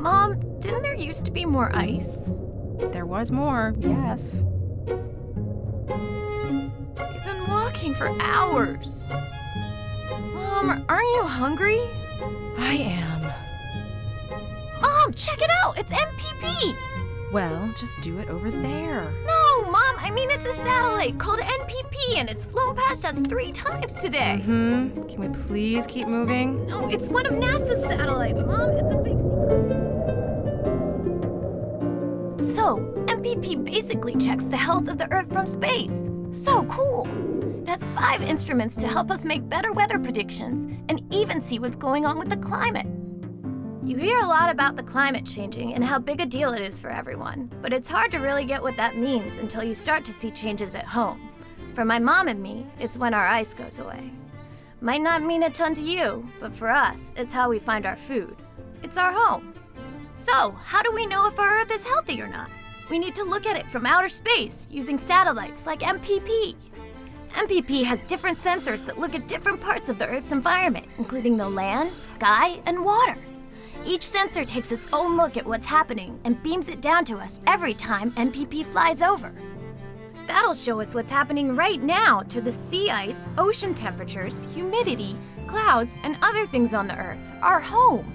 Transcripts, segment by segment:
Mom, didn't there used to be more ice? There was more, yes. You've been walking for hours. Mom, aren't you hungry? I am. Mom, check it out! It's NPP! Well, just do it over there. No, Mom, I mean it's a satellite called NPP and it's flown past us three times today. Hmm. Can we please keep moving? No, it's one of NASA's satellites, Mom. It's a big deal. So, NPP basically checks the health of the Earth from space. So cool! It has five instruments to help us make better weather predictions and even see what's going on with the climate. You hear a lot about the climate changing and how big a deal it is for everyone, but it's hard to really get what that means until you start to see changes at home. For my mom and me, it's when our ice goes away. Might not mean a ton to you, but for us, it's how we find our food. It's our home. So, how do we know if our Earth is healthy or not? We need to look at it from outer space using satellites like NPP. NPP has different sensors that look at different parts of the Earth's environment, including the land, sky, and water. Each sensor takes its own look at what's happening and beams it down to us every time NPP flies over. That'll show us what's happening right now to the sea ice, ocean temperatures, humidity, clouds, and other things on the Earth, our home.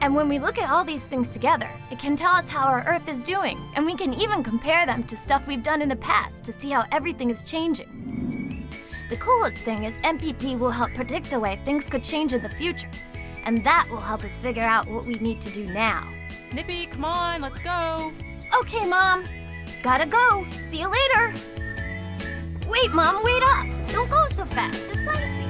And when we look at all these things together, it can tell us how our Earth is doing, and we can even compare them to stuff we've done in the past to see how everything is changing. The coolest thing is NPP will help predict the way things could change in the future, and that will help us figure out what we need to do now. Nippy, come on, let's go. Okay, Mom. Gotta go. See you later. Wait, Mom, wait up. Don't go so fast. It's icy.